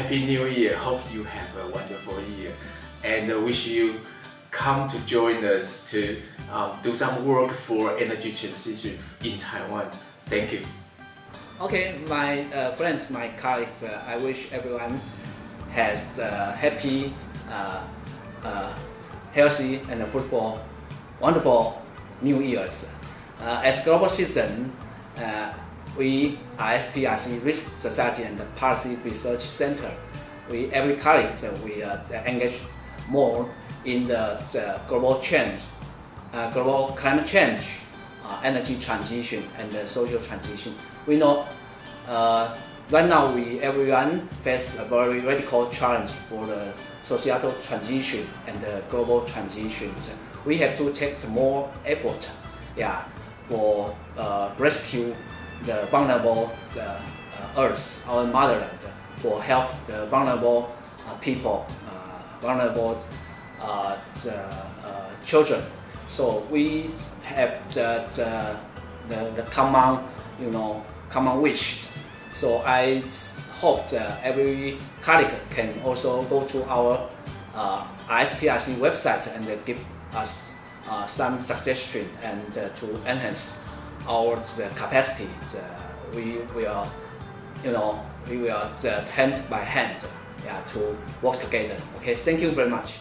Happy New Year. Hope you have a wonderful year. And uh, wish you come to join us to um, do some work for energy transition in Taiwan. Thank you. Okay, my uh, friends, my colleagues, uh, I wish everyone has uh, happy, uh, uh, healthy and fruitful, wonderful New Year's. As global citizen, we ISPRC Risk Society and Policy Research Center, we every colleague we engage more in the, the global change, global climate change, energy transition and social transition we know uh, right now we everyone face a very radical challenge for the societal transition and the global transition. We have to take more effort, yeah, for uh, rescue the vulnerable uh, Earth, our motherland, for help the vulnerable uh, people, uh, vulnerable the, children. So we have the, the, the, the common, you know, common wish. So I hope that every colleague can also go to our uh, ISPRC website and give us uh, some suggestion and uh, to enhance our capacity. we will, you know, we will hand by hand yeah, to work together. Okay, thank you very much.